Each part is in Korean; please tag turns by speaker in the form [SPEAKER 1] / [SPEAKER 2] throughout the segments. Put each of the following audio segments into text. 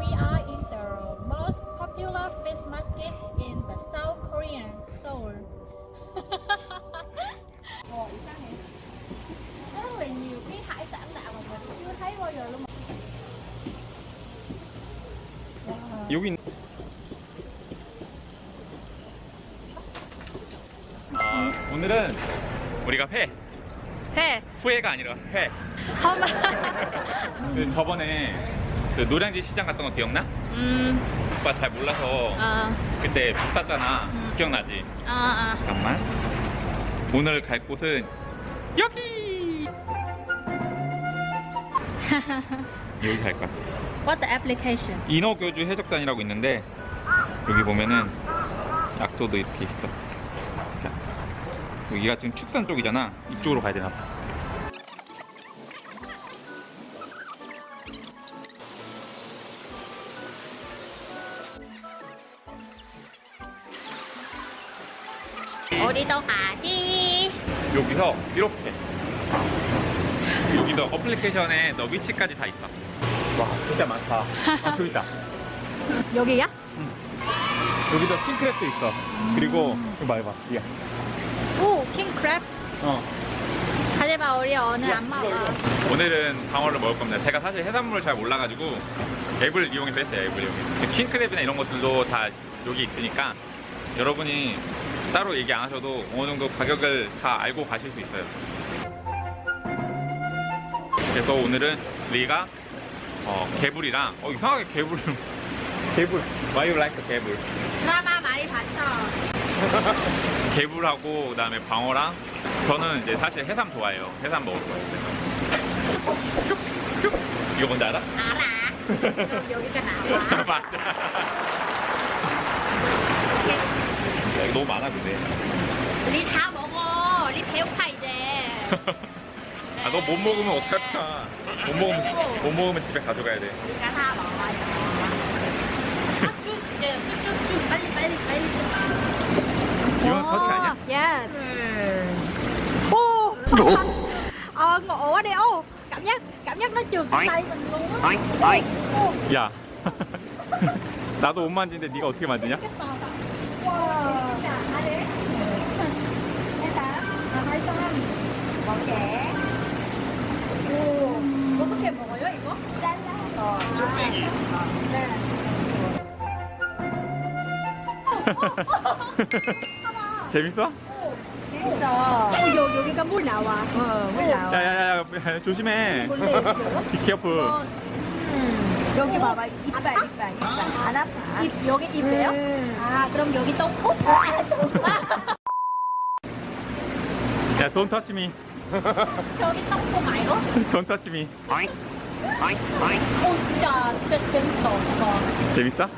[SPEAKER 1] we are in the most popular fish market in the South Korean Seoul. Ồ, 이상해. Rất là nhiều cái hải sản lạ mà mình chưa thấy bao giờ luôn. Wow.
[SPEAKER 2] 여기 있... 아, 오늘은 우리가 회
[SPEAKER 1] 회.
[SPEAKER 2] 후회가 아니라 회. 그 저번에 그 노량진 시장 갔던 거 기억나?
[SPEAKER 1] 음.
[SPEAKER 2] 오빠 잘 몰라서
[SPEAKER 1] 아.
[SPEAKER 2] 그때 못 샀잖아
[SPEAKER 1] 음.
[SPEAKER 2] 기억나지?
[SPEAKER 1] 아, 아.
[SPEAKER 2] 잠깐만 오늘 갈 곳은 여기 여기 갈 거야
[SPEAKER 1] What's the application?
[SPEAKER 2] 인어교주 해적단이라고 있는데 여기 보면은 약도도 이렇게 있어 자, 여기가 지금 축산 쪽이잖아 이쪽으로 가야 되나 봐
[SPEAKER 1] 어디로 가지?
[SPEAKER 2] 여기서 이렇게 여기도 어플리케이션에 너 위치까지 다 있어 와 진짜 많다 아 저기 있다
[SPEAKER 1] 여기야?
[SPEAKER 2] 여기도 킹크랩도 있어 그리고 이거 봐 이거 봐 이게
[SPEAKER 1] 오, 킹크랩.
[SPEAKER 2] 어
[SPEAKER 1] 하지만 우리 오늘 안 먹어.
[SPEAKER 2] 오늘은 방어를 먹을 겁니다. 제가 사실 해산물을 잘 몰라가지고 앱을 이용해서 했어요. 앱을 이용해서. 킹크랩이나 이런 것들도 다 여기 있으니까 여러분이 따로 얘기 안 하셔도 어느 정도 가격을 다 알고 가실 수 있어요. 그래서 오늘은 우리가 어, 개불이랑 어 이상하게 개불 개불 Why you like 개불
[SPEAKER 1] 드라마 많이 봤어.
[SPEAKER 2] 개불하고 그 다음에 방어랑 저는 이제 사실 해삼 좋아해요. 해삼 먹을 거예요. 이거 뭔지 알아?
[SPEAKER 1] 알아. 여기가 나와.
[SPEAKER 2] 맞아. 야, 이거 너무 많아 근데.
[SPEAKER 1] 리다 먹어. 리 배고파 이제.
[SPEAKER 2] 아 너 못 먹으면 어떡할까? 못 먹으면 못 먹으면 집에 가져가야 돼.
[SPEAKER 1] 우리가 다 먹어요. 아, 쭉, 이제 쭉쭉 빨리 빨리 빨리.
[SPEAKER 2] 이건 터치 아니야?
[SPEAKER 1] Yes. Ô. Ờ, ngộ quá đi. Ô, cảm giác cảm giác nó trượt cái tay mình luôn á. Ô,
[SPEAKER 2] 야. 나도 못 만지는데 네가 어떻게 만드냐?
[SPEAKER 1] Trẻ. 오, 어떻게 먹어요 이거? 잘라서. 쭈빼기. 네.
[SPEAKER 2] 재밌어?
[SPEAKER 1] 재밌어. 어, 여, 여기가 물 나와. 어, 물 나와.
[SPEAKER 2] 야야야 조심해.
[SPEAKER 1] 있어.
[SPEAKER 2] Be careful.
[SPEAKER 1] 음, 여기 봐봐. 이빨, 이빨, 이빨. 안 아파. 입, 여기 입이에요? 아, 그럼 여기 똥꼬? 아, 똥꼬.
[SPEAKER 2] 야 don't touch me.
[SPEAKER 1] 저기 똥꼬 말고?
[SPEAKER 2] Don't touch me.
[SPEAKER 1] 오, 진짜, 진짜 재밌어. 이거.
[SPEAKER 2] 재밌어?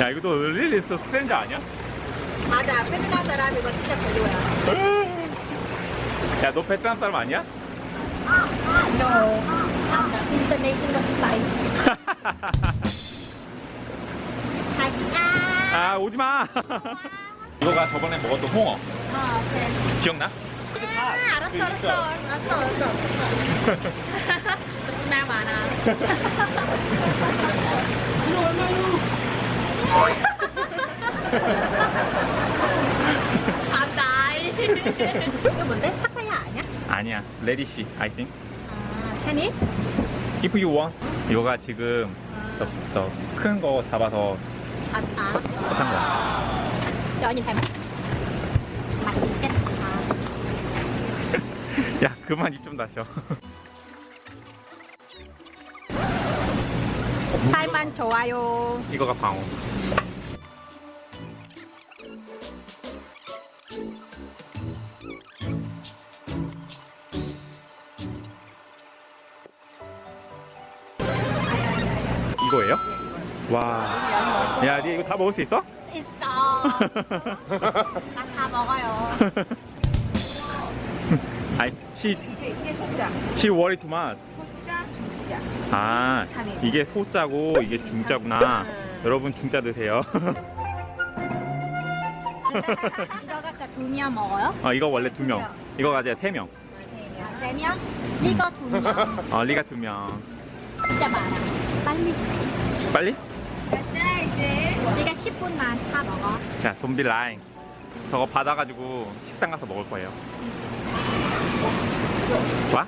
[SPEAKER 2] 야 이것도 릴리 스트레인저 아니야?
[SPEAKER 1] 맞아, 베트남 사람 이거 진짜 별로야.
[SPEAKER 2] 야너 베트남 사람 아니야?
[SPEAKER 1] No, I'm the international. 자기야.
[SPEAKER 2] 아 오지마 이거가 저번에 먹었던 홍어
[SPEAKER 1] 어, 오케이.
[SPEAKER 2] 기억나?
[SPEAKER 1] 아, 알았어, 알았어, 알았어, 알았어. 나 많아. 감사해. 이거 뭔데? 파타야 아니야?
[SPEAKER 2] 아니야 레디시 I think
[SPEAKER 1] 아, 테니?
[SPEAKER 2] If you want 이거가 지금 큰거 잡아서
[SPEAKER 1] 아, 아.
[SPEAKER 2] 한 거야
[SPEAKER 1] 연이. 맛
[SPEAKER 2] 그만 입 좀 다셔
[SPEAKER 1] 살만 좋아요.
[SPEAKER 2] 이거가 방어 이거예요? 와. 야, 니 이거 다 먹을 수 있어?
[SPEAKER 1] 있어. 나 다 먹어요.
[SPEAKER 2] 시,
[SPEAKER 1] 이게, 이게 소자.
[SPEAKER 2] 시 worry too much.
[SPEAKER 1] 소자, 중자.
[SPEAKER 2] 아, 이게 소자고 이게 중자구나. 여러분 중자 드세요.
[SPEAKER 1] 이거 갖다 두 명 먹어요?
[SPEAKER 2] 어, 이거 원래 두 명. 이거 가져야 세 명.
[SPEAKER 1] 세 명? 이거 두 명.
[SPEAKER 2] 어, 리가 두 명.
[SPEAKER 1] 진짜 많아. 빨리.
[SPEAKER 2] 빨리?
[SPEAKER 1] 가자 이제. 우리가 10분만 다 먹어.
[SPEAKER 2] 자, 좀비 라인. 저거 받아가지고 식당 가서 먹을 거예요. 좋아?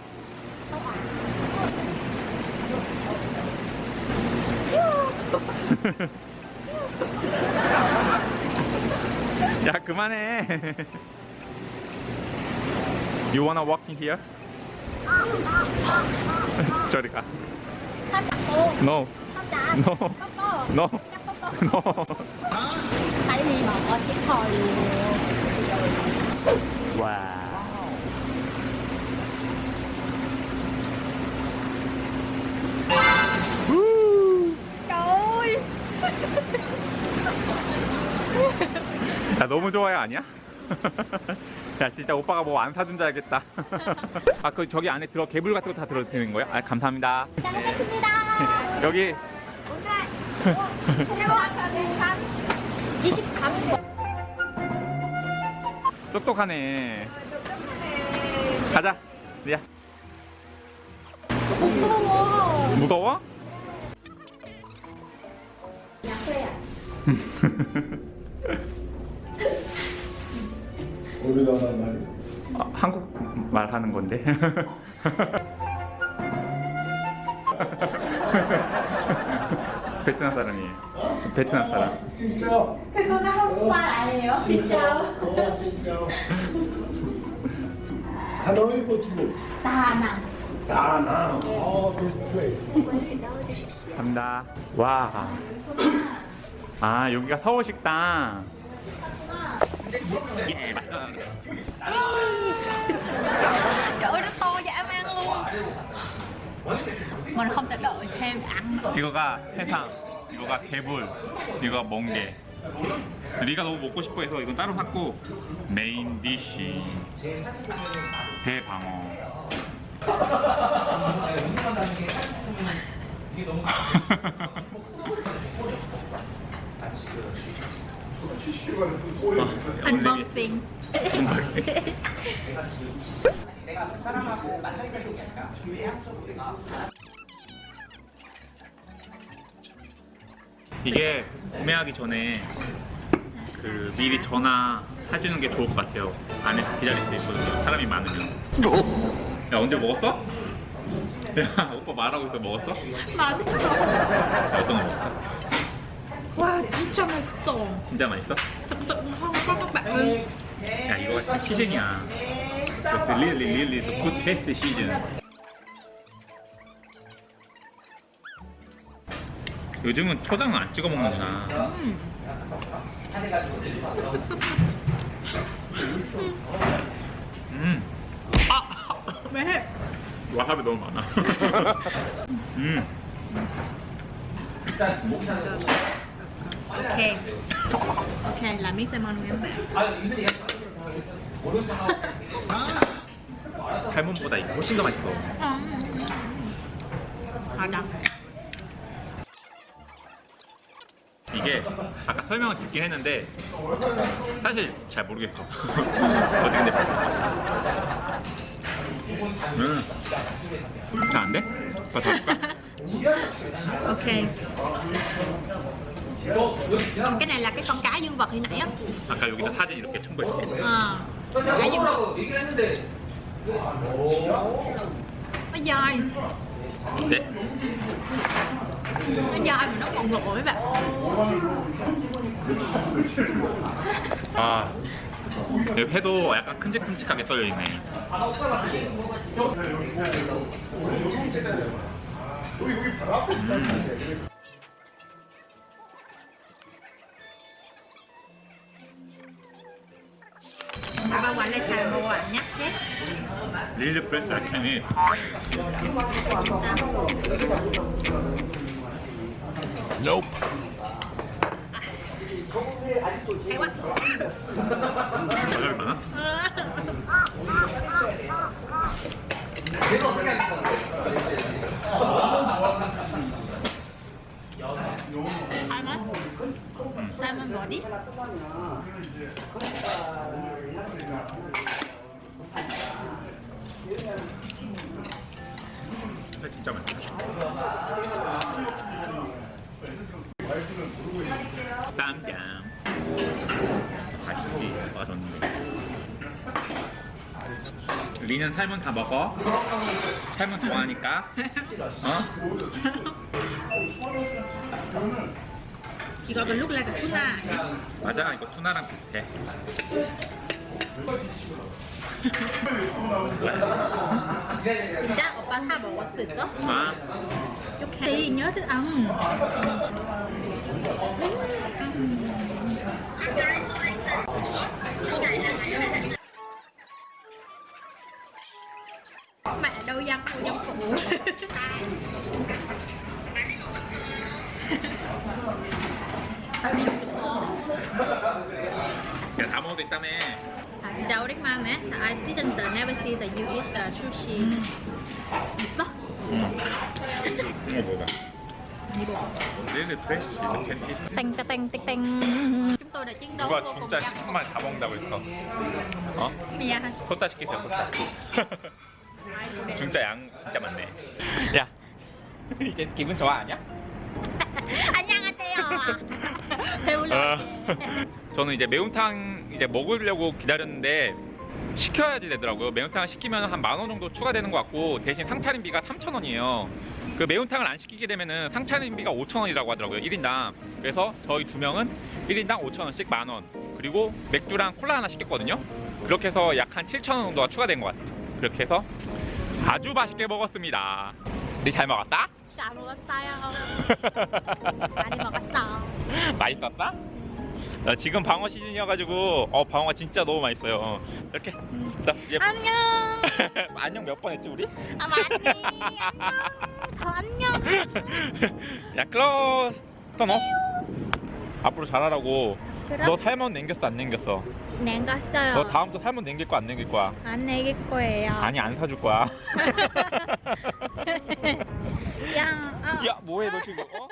[SPEAKER 2] 야, 그만해. You wanna walk in here? 저리 가. No, no, no, no. 와. 야 너무 좋아요 아니야? 야 진짜 오빠가 뭐 안 사준 줄 알겠다. 아 그 저기 안에 들어 개불 같은 거 다 들어도 되는 거야? 아 감사합니다.
[SPEAKER 1] 잘 먹겠습니다.
[SPEAKER 2] 여기
[SPEAKER 1] 오늘 최고 한 23분.
[SPEAKER 2] 똑똑하네. 가자. 리야
[SPEAKER 1] 무서워.
[SPEAKER 2] 무거워?
[SPEAKER 3] 우리나라 말이
[SPEAKER 2] 아, 한국 말 하는 건데. 베트남 사람이에요. 베트남 사람.
[SPEAKER 3] 진짜
[SPEAKER 1] 그거는 한국말 아니에요? 진짜.
[SPEAKER 3] 어 진짜 하노이 호치민
[SPEAKER 1] 다낭.
[SPEAKER 3] 다낭 어 this place
[SPEAKER 2] 갑니다. 와. 아, 여기가 서울 식당. 예, 맞다.
[SPEAKER 1] Mình không thể đợi thêm ăn được.
[SPEAKER 2] 이거가 해삼, 이거가 개불, 이거가 멍게. 네가 너무 먹고 싶어 해서 이건 따로 샀고 메인 디시 대방어.
[SPEAKER 1] Unboxing.
[SPEAKER 2] 이 게 구매하기 전에 그 미리 전화 해주는 게 좋을 것 같아요. 안에서 기다릴 수 있거든요. 사람이 많으면. 야 언제 먹었어? 야 오빠 말하고 있어 먹었어?
[SPEAKER 1] 맛있어.
[SPEAKER 2] 야, 어떤 거 먹었어?
[SPEAKER 1] 와 진짜 맛있어.
[SPEAKER 2] 진짜 맛있어?
[SPEAKER 1] Thật sự ngon quá các bạn ơi.
[SPEAKER 2] 야 이거가 지금 시즌이야. The really really the good taste season. 요즘은 초장은 안 찍어 먹는구나.
[SPEAKER 1] 음.
[SPEAKER 2] 음. 아!
[SPEAKER 1] 매.
[SPEAKER 2] 와사비 너무 많아. 음.
[SPEAKER 1] Salmon của em.
[SPEAKER 2] 살몬보다 이게 훨씬 더 맛있어.
[SPEAKER 1] 맞아.
[SPEAKER 2] 이게 아까 설명을 듣긴 했는데 사실 잘 모르겠어. 어떻게 돼? 음. 잘안 돼? 더 줄까?
[SPEAKER 1] Ok. Cái này là cái con cá dương vật hồi nãy á.
[SPEAKER 2] 아까 여기다 사진 이렇게 첨부했어.
[SPEAKER 1] À. Cá dương vật. Nó dai.
[SPEAKER 2] 네.
[SPEAKER 1] Nó dai mà nó còn ngọt mấy bạn.
[SPEAKER 2] 아, 여기 회도 약간 큼직큼직하게 썰려 있네.
[SPEAKER 1] Bà quản là xài mà quản nhắc hết.
[SPEAKER 2] 릴리 프레스 아니
[SPEAKER 1] Salmon. Salmon body.
[SPEAKER 2] 회 진짜 맛있다. 리는 삶은 다 먹어. 삶은 좋아하니까. 어?
[SPEAKER 1] 이거 là cái tuna nhá.
[SPEAKER 2] 맞아, 이거 투나랑 비슷해.
[SPEAKER 1] 진짜 오빠 다 있어?
[SPEAKER 2] 아,
[SPEAKER 1] 이렇게 nhớ thức ăn phụ
[SPEAKER 2] 야, 다 먹어도 있다며.
[SPEAKER 1] 아, 진짜 오랜만에 I didn't never see that you eat the sushi 있어?
[SPEAKER 2] 응. 이거 먹어봐. 리는 프레쉬 이렇게 피스.
[SPEAKER 1] 땡땡땡땡 chúng tôi đã chiến đấu
[SPEAKER 2] 누가
[SPEAKER 1] vô cùng
[SPEAKER 2] 진짜
[SPEAKER 1] nhanh
[SPEAKER 2] 시큼만 다 먹는다고 했어. 어?
[SPEAKER 1] 미안
[SPEAKER 2] 소타 시키세요, 소타. 진짜 양 진짜 많네. 야, 이제 기분 좋아 아니야?
[SPEAKER 1] 안녕하세요 배울래
[SPEAKER 2] 어. 저는 이제 매운탕 이제 먹으려고 기다렸는데 시켜야지 되더라고요. 매운탕을 시키면 한 만 원 정도 추가되는 것 같고 대신 상차림비가 3천 원이에요. 그 매운탕을 안 시키게 되면은 상차림비가 5천 원이라고 하더라고요. 1인당. 그래서 저희 두 명은 1인당 5천 원씩 만 원. 그리고 맥주랑 콜라 하나 시켰거든요. 그렇게 해서 약 한 7천 원 정도가 추가된 것 같아요. 그렇게 해서 아주 맛있게 먹었습니다. 우리 잘 먹었다?
[SPEAKER 1] 잘 먹었어요 많이 먹었어
[SPEAKER 2] 맛있었다? 어, 지금 방어 시즌이어가지고 어 방어가 진짜 너무 맛있어요. 이렇게 자, 이제
[SPEAKER 1] 안녕
[SPEAKER 2] 안녕 몇 번 했지 우리?
[SPEAKER 1] 아 많이 더 안녕
[SPEAKER 2] 야 클로 또너 앞으로 잘하라고.
[SPEAKER 1] 그럼?
[SPEAKER 2] 너 살면 남겼어 안 남겼어?
[SPEAKER 1] 냉갔어요
[SPEAKER 2] 너 다음부터 살면 남길 거안 남길 거야?
[SPEAKER 1] 안 내길 거예요
[SPEAKER 2] 아니 안 사줄 거야.
[SPEAKER 1] 야, 어.
[SPEAKER 2] 야 뭐해 너 지금? 어?